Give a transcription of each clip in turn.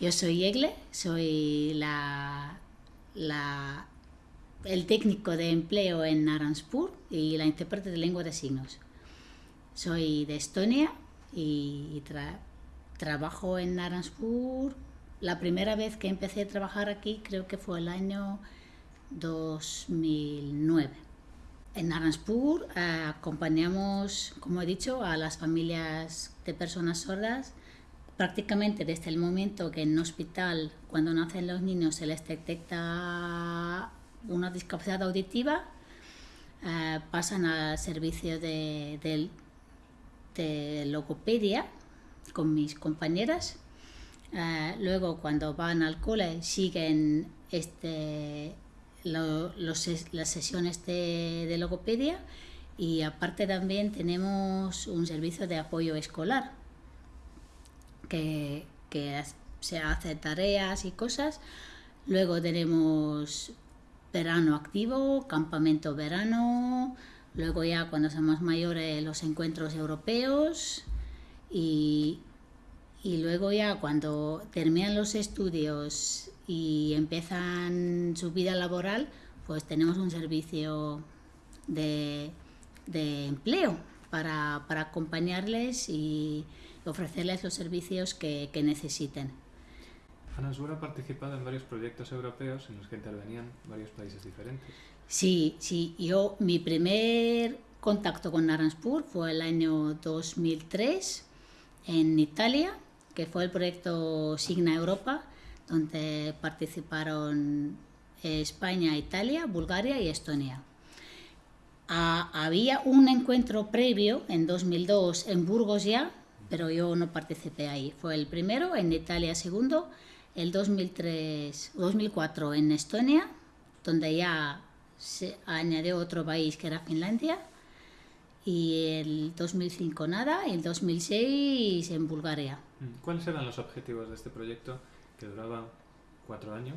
Yo soy Egle, soy la, la, el técnico de empleo en Naranspur y la intérprete de lengua de signos. Soy de Estonia y trabajo en Naranspur. La primera vez que empecé a trabajar aquí creo que fue el año 2009. En Naranspur eh, acompañamos, como he dicho, a las familias de personas sordas prácticamente desde el momento que en un hospital, cuando nacen los niños, se les detecta una discapacidad auditiva, eh, pasan al servicio de, de, logopedia con mis compañeras. Eh, luego, cuando van al cole, siguen este, las sesiones de, de logopedia y aparte también tenemos un servicio de apoyo escolar que, se hace tareas y cosas. Luego tenemos verano activo, campamento verano, luego ya cuando somos mayores los encuentros europeos y, y luego ya cuando terminan los estudios y empiezan su vida laboral, pues tenemos un servicio de, de empleo para, para acompañarles y, ofrecerles los servicios que, que necesiten. Anansur ha participado en varios proyectos europeos en los que intervenían varios países diferentes. Sí, sí. Yo, mi primer contacto con Naranspur fue el año 2003 en Italia, que fue el proyecto Signa Europa, donde participaron España, Italia, Bulgaria y Estonia. Ah, había un encuentro previo en 2002 en Burgos ya, pero yo no participé ahí. Fue el primero, en Italia segundo, el 2003, 2004 en Estonia, donde ya se añadió otro país que era Finlandia, y el 2005 nada, y el 2006 en Bulgaria. Mm, ¿Cuáles eran los objetivos de este proyecto que duraba cuatro años,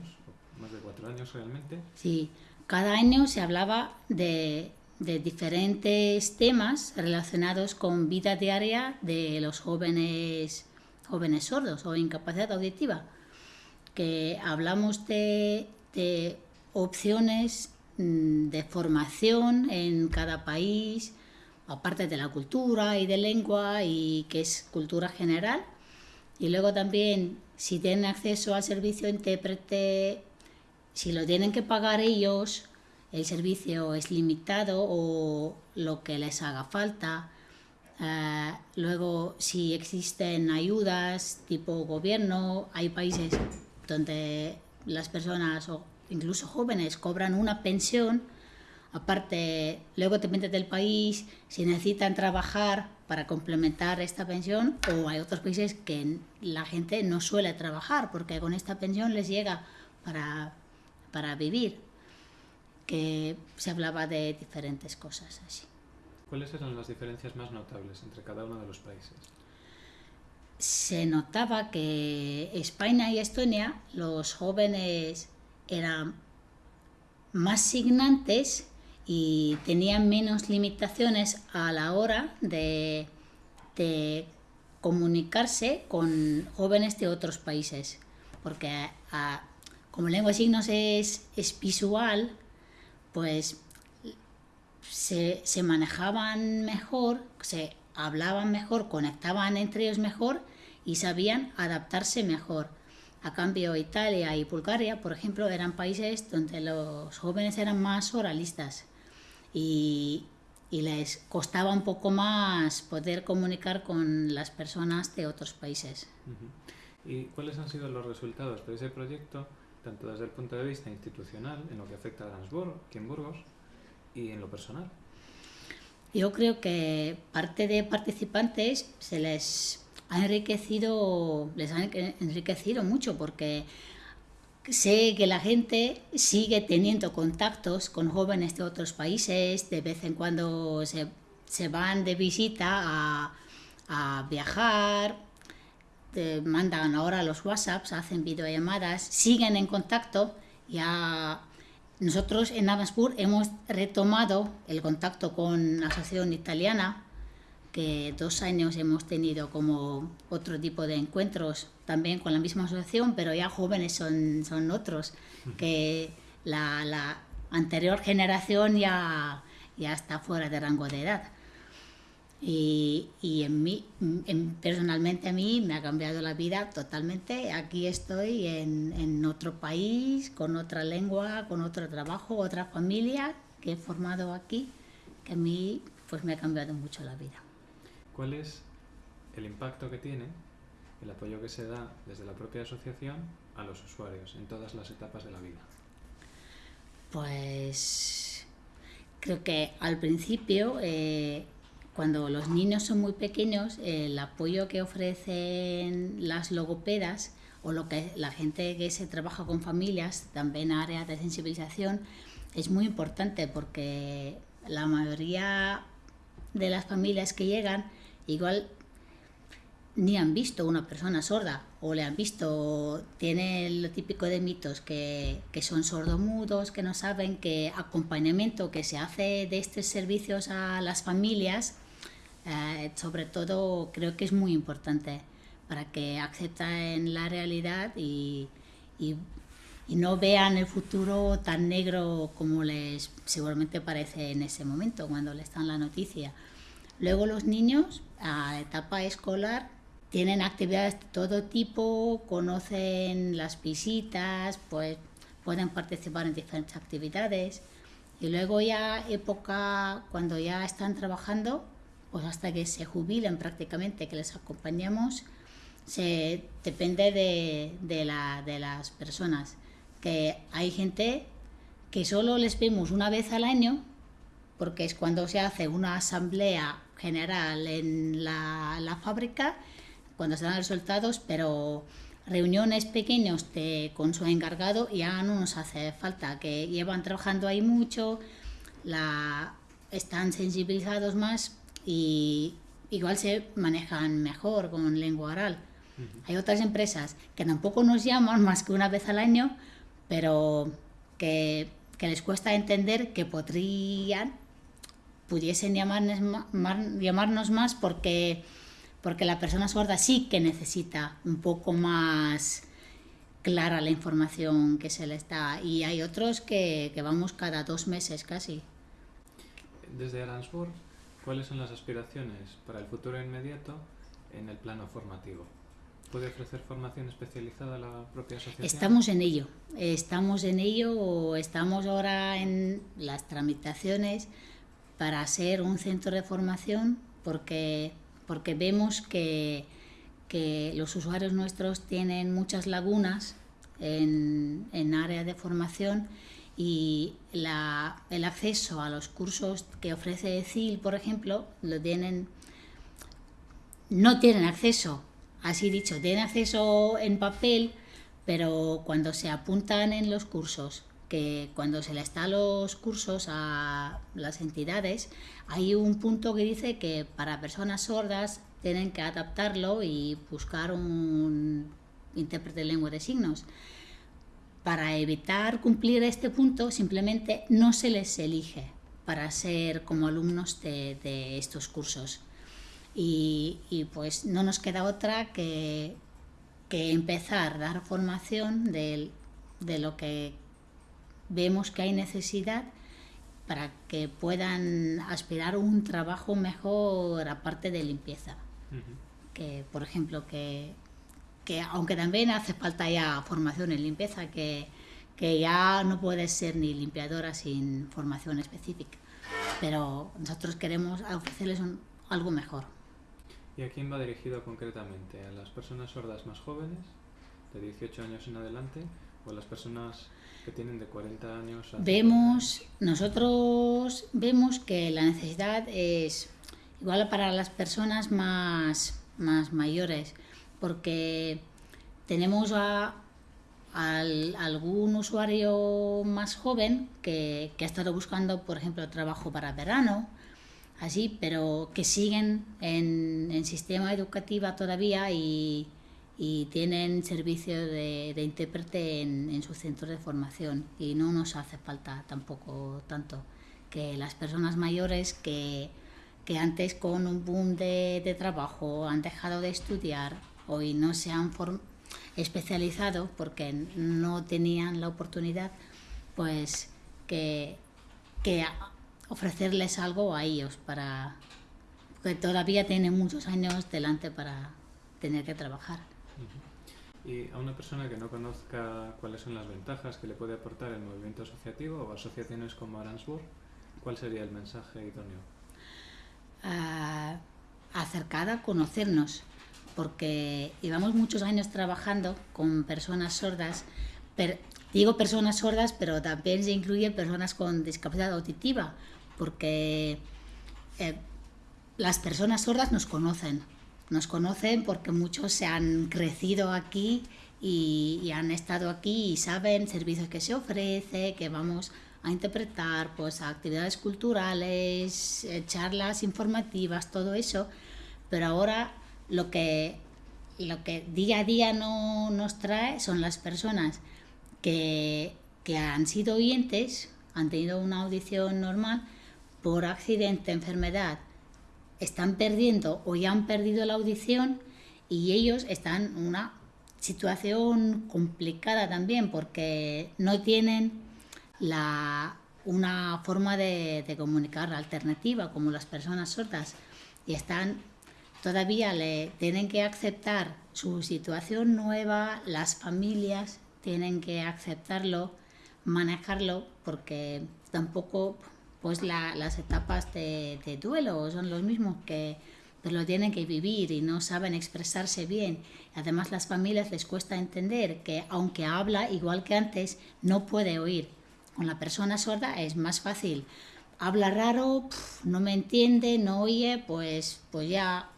más de cuatro años realmente? Sí, cada año se hablaba de de diferentes temas relacionados con vida diaria de los jóvenes, jóvenes sordos o incapacidad auditiva, que hablamos de, de opciones mm, de formación en cada país, aparte de la cultura y de lengua, y que es cultura general. Y luego también, si tienen acceso al servicio intérprete, si lo tienen que pagar ellos, el servicio es limitado o lo que les haga falta. Eh, luego, si existen ayudas tipo gobierno, hay países donde las personas o incluso jóvenes cobran una pensión. Aparte, luego depende del país si necesitan trabajar para complementar esta pensión o hay otros países que la gente no suele trabajar porque con esta pensión les llega para, para vivir que se hablaba de diferentes cosas así. ¿Cuáles eran las diferencias más notables entre cada uno de los países? Se notaba que España y Estonia, los jóvenes eran más signantes y tenían menos limitaciones a la hora de, de comunicarse con jóvenes de otros países. Porque como lengua de signos es, es visual, pues se, se, manejaban mejor, se hablaban mejor, conectaban entre ellos mejor y sabían adaptarse mejor. A cambio, Italia y Bulgaria, por ejemplo, eran países donde los jóvenes eran más oralistas y, y les costaba un poco más poder comunicar con las personas de otros países. ¿Y cuáles han sido los resultados de ese proyecto tanto desde el punto de vista institucional, en lo que afecta a Transburg, aquí Burgos, y en lo personal? Yo creo que parte de participantes se les ha enriquecido, les ha enriquecido mucho porque sé que la gente sigue teniendo contactos con jóvenes de otros países, de vez en cuando se, se van de visita a, a viajar, mandan ahora los WhatsApps, hacen videollamadas, siguen en contacto. Ya nosotros en Navaspur hemos retomado el contacto con la Asociación Italiana que dos años hemos tenido como otro tipo de encuentros también con la misma asociación, pero ya jóvenes son, son otros, que la, la anterior generación ya, ya está fuera de rango de edad. Y, y en mí, en, personalmente a mí me ha cambiado la vida totalmente. Aquí estoy en, en, otro país, con otra lengua, con otro trabajo, otra familia que he formado aquí, que a mí pues me ha cambiado mucho la vida. ¿Cuál es el impacto que tiene el apoyo que se da desde la propia asociación a los usuarios en todas las etapas de la vida? Pues creo que al principio eh, cuando los niños son muy pequeños, el apoyo que ofrecen las logopedas o lo que la gente que se trabaja con familias, también áreas de sensibilización, es muy importante porque la mayoría de las familias que llegan igual ni han visto una persona sorda o le han visto, tiene lo típico de mitos que, que son sordomudos, que no saben que acompañamiento que se hace de estos servicios a las familias eh, sobre todo creo que es muy importante para que acepten la realidad y, no vean el futuro tan negro como les seguramente parece en ese momento cuando les dan la noticia. Luego los niños a etapa escolar tienen actividades de todo tipo, conocen las visitas, pues pueden participar en diferentes actividades. Y luego ya época cuando ya están trabajando, pues hasta que se jubilen prácticamente, que les acompañamos, se, depende de, de, la, de las personas. Que hay gente que solo les vemos una vez al año, porque es cuando se hace una asamblea general en la, la fábrica, cuando se dan resultados, pero reuniones pequeños de, con su encargado ya no nos hace falta, que llevan trabajando ahí mucho, la, están sensibilizados más y igual se manejan mejor con lengua oral. Hay otras empresas que tampoco nos llaman más que una vez al año, pero que, que les cuesta entender que podrían, pudiesen llamarnos, llamarnos más porque, porque la persona sorda sí que necesita un poco más clara la información que se les da y hay otros que, que vamos cada dos meses casi. Desde Aransburg ¿Cuáles son las aspiraciones para el futuro inmediato en el plano formativo? ¿Puede ofrecer formación especializada a la propia asociación? Estamos en ello, estamos en ello, estamos ahora en las tramitaciones para ser un centro de formación porque, porque vemos que, que los usuarios nuestros tienen muchas lagunas en, en área de formación y la, el acceso a los cursos que ofrece CIL, por ejemplo, lo tienen, no tienen acceso, así dicho, tienen acceso en papel, pero cuando se apuntan en los cursos, que cuando se les da los cursos a las entidades, hay un punto que dice que para personas sordas tienen que adaptarlo y buscar un intérprete de lengua de signos para evitar cumplir este punto simplemente no se les elige para ser como alumnos de, de estos cursos. Y, y, pues no nos queda otra que, que empezar a dar formación de, de, lo que vemos que hay necesidad para que puedan aspirar a un trabajo mejor aparte de limpieza. Uh -huh. Que, por ejemplo, que que aunque también hace falta ya formación en limpieza, que, que ya no puedes ser ni limpiadora sin formación específica, pero nosotros queremos ofrecerles un, algo mejor. ¿Y a quién va dirigido concretamente? ¿A las personas sordas más jóvenes, de 18 años en adelante, o a las personas que tienen de 40 años? Vemos, nosotros vemos que la necesidad es igual para las personas más, más mayores, porque tenemos a, a, algún usuario más joven que, que, ha estado buscando, por ejemplo, trabajo para verano, así, pero que siguen en, en sistema educativo todavía y, y tienen servicio de, de intérprete en, en su centro de formación. Y no nos hace falta tampoco tanto que las personas mayores que que antes con un boom de, de trabajo han dejado de estudiar, hoy no se han especializado porque no tenían la oportunidad, pues que, que ofrecerles algo a ellos para que todavía tienen muchos años delante para tener que trabajar. Y a una persona que no conozca cuáles son las ventajas que le puede aportar el movimiento asociativo o asociaciones como Aransburg, ¿cuál sería el mensaje idóneo? Uh, acercada a conocernos, porque llevamos muchos años trabajando con personas sordas, pero, digo personas sordas, pero también se incluye personas con discapacidad auditiva, porque eh, las personas sordas nos conocen, nos conocen porque muchos se han crecido aquí y, han estado aquí y saben servicios que se ofrece, que vamos a interpretar, pues actividades culturales, eh, charlas informativas, todo eso. Pero ahora lo que, lo que día a día no nos trae son las personas que, que han sido oyentes, han tenido una audición normal, por accidente, enfermedad, están perdiendo o ya han perdido la audición y ellos están en una situación complicada también porque no tienen la, una forma de, de, comunicar alternativa como las personas sordas y están todavía le tienen que aceptar su situación nueva, las familias tienen que aceptarlo, manejarlo porque tampoco pues las etapas de, duelo son los mismos que lo tienen que vivir y no saben expresarse bien. Además, las familias les cuesta entender que aunque habla igual que antes, no puede oír. Con la persona sorda es más fácil. Habla raro, no me entiende, no oye, pues, pues ya.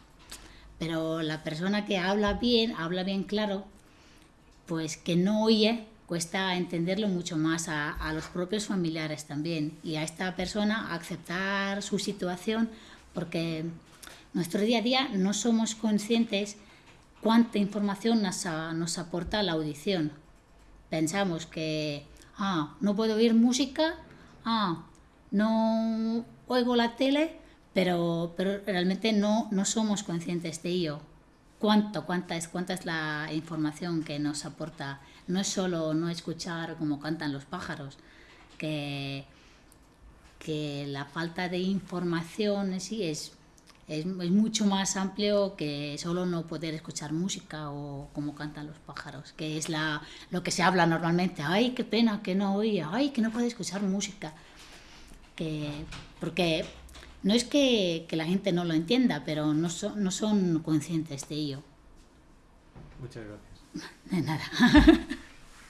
Pero la persona que habla bien, habla bien claro, pues que no oye, cuesta entenderlo mucho más a, los propios familiares también y a esta persona aceptar su situación porque nuestro día a día no somos conscientes cuánta información nos, nos aporta la audición. Pensamos que, ah, no puedo oír música, ah, no oigo la tele, pero, pero realmente no, no somos conscientes de ello cuánto, cuánta es, cuánta es la información que nos aporta. No es solo no escuchar como cantan los pájaros, que, que la falta de información sí es, es, es, mucho más amplio que solo no poder escuchar música o como cantan los pájaros, que es la, lo que se habla normalmente. Ay, qué pena que no oía, ay, que no puede escuchar música. Que, porque no es que, que, la gente no lo entienda, pero no, so, no son conscientes de ello. Muchas gracias. De nada.